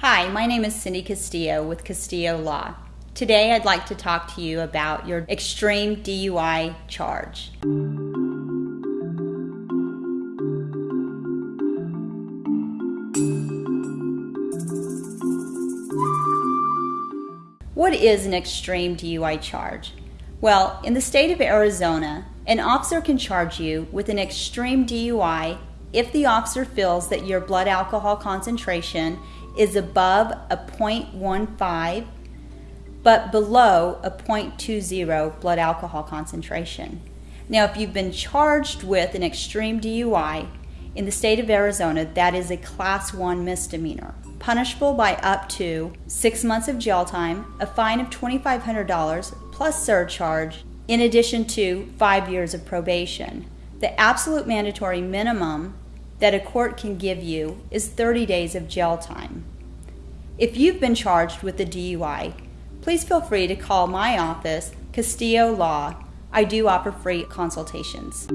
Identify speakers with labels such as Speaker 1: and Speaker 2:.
Speaker 1: Hi, my name is Cindy Castillo with Castillo Law. Today I'd like to talk to you about your extreme DUI charge. What is an extreme DUI charge? Well, in the state of Arizona, an officer can charge you with an extreme DUI if the officer feels that your blood alcohol concentration is above a 0.15 but below a 0.20 blood alcohol concentration. Now, if you've been charged with an extreme DUI in the state of Arizona, that is a class 1 misdemeanor, punishable by up to six months of jail time, a fine of $2,500 plus surcharge, in addition to five years of probation. The absolute mandatory minimum that a court can give you is 30 days of jail time. If you've been charged with a DUI, please feel free to call my office, Castillo Law. I do offer free consultations.